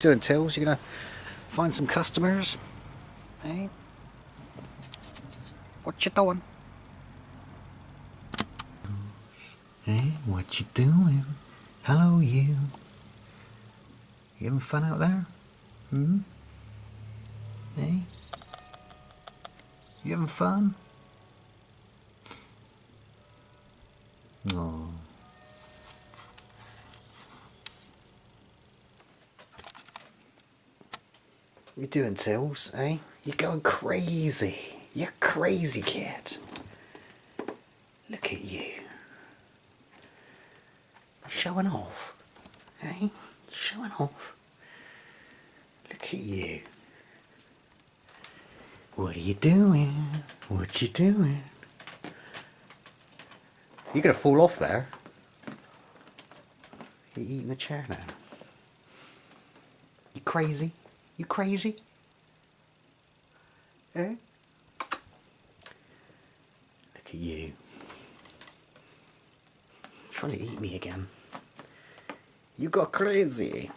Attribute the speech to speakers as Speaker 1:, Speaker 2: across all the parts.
Speaker 1: doing Tills? you're gonna find some customers? Hey? What you doing? Hey, what you doing? Hello you. You having fun out there? Hmm? Hey? You having fun? Oh. What you doing, Tills, eh? You're going crazy. You're crazy, kid. Look at you. Showing off, eh? You're showing off. Look at you. What are you doing? What you doing? You're gonna fall off there. You're eating the chair now. You crazy? You crazy? Eh? Look at you. Trying to eat me again. You got crazy.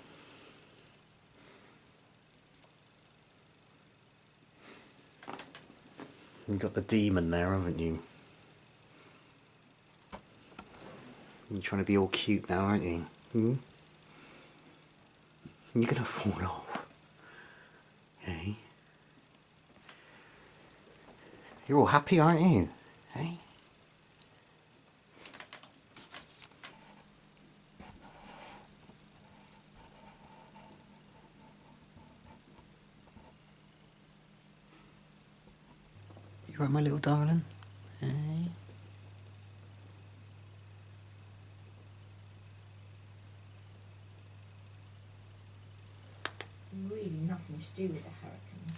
Speaker 1: You got the demon there, haven't you? You're trying to be all cute now, aren't you? Hmm? You're gonna fall off. Hey? You're all happy, aren't you? Hey? You right, my little darling?
Speaker 2: Really nothing to do with the hurricane.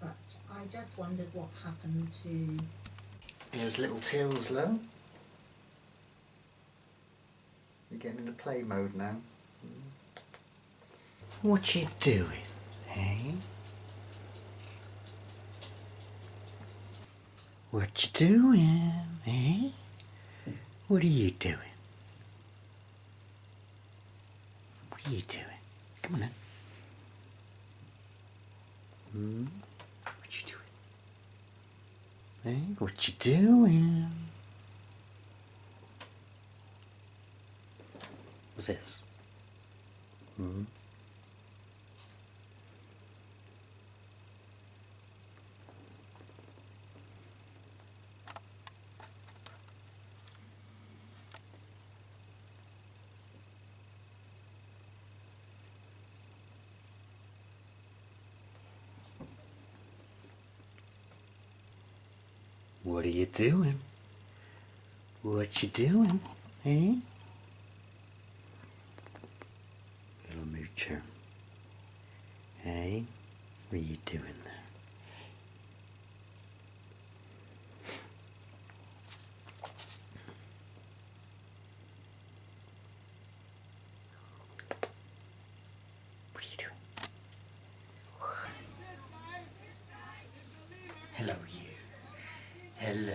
Speaker 2: But I just wondered what happened to
Speaker 1: There's little Tills, low. You're getting into play mode now. What you doing, eh? What you doing, eh? What are you doing? What are you doing? Come on then. Hmm? What you doing? Hey, what you doing? What's this? Hmm? What are you doing? What you doing, eh? Little moocher. Hey, what are you doing there? What are you doing? Hello, you. Hello.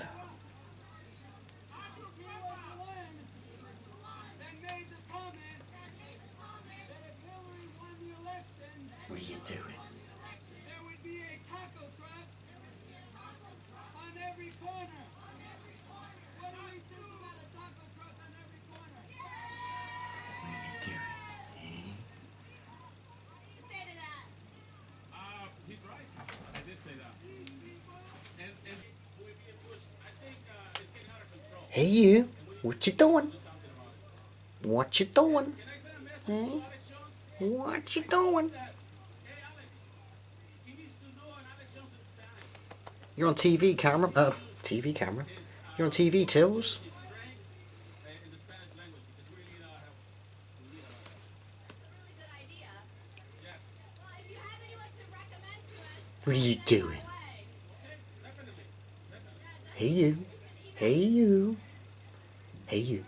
Speaker 1: What are you doing? What are you doing? eh?
Speaker 3: Uh, he's right. I did say that. And, and we're being pushed. I think uh, it's getting out of control.
Speaker 1: Hey you, what you doing? What you doing? Hey? What you doing? You're on TV camera. Uh, TV camera. You're on TV, Tills. What are you doing?
Speaker 4: Hey
Speaker 3: you.
Speaker 1: Hey you. Hey, you.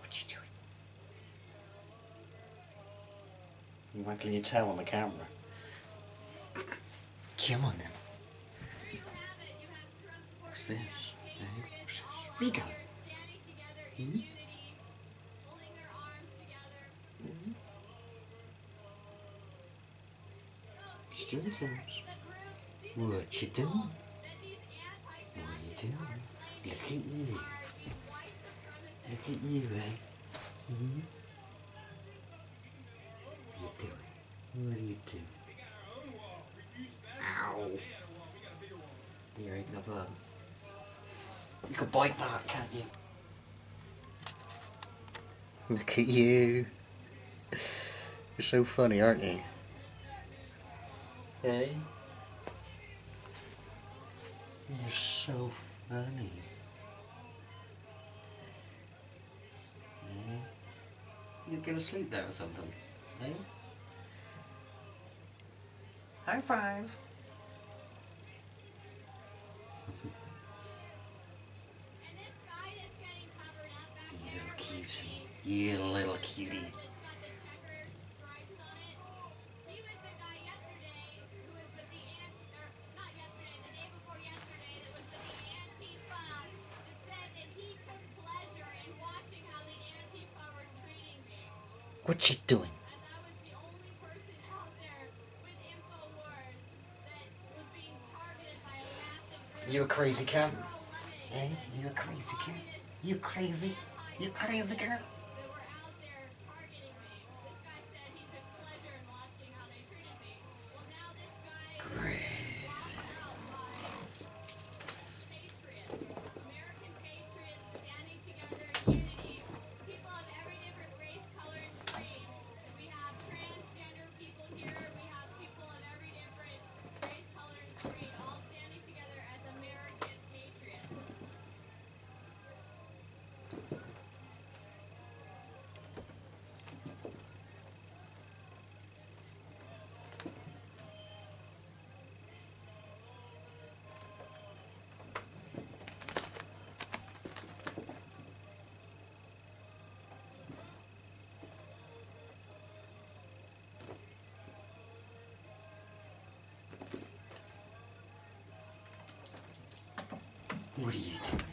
Speaker 1: What you
Speaker 3: doing? You're your tail on the camera. Come on then. What's this? This? You going? Hmm? What you doing, Sims? What you doing? What you doing? Look at you. Look at you, eh? Hmm? What you doing? What are you doing? You're eating of that. Um, you could bite that, can't you? Look at you. You're so funny, aren't you? Hey? You're so funny. Yeah? You're gonna sleep there or something, eh? High five. You little cutie. What you doing? You a crazy cat? Hey, you a crazy cat? You crazy? You crazy girl? What are you doing?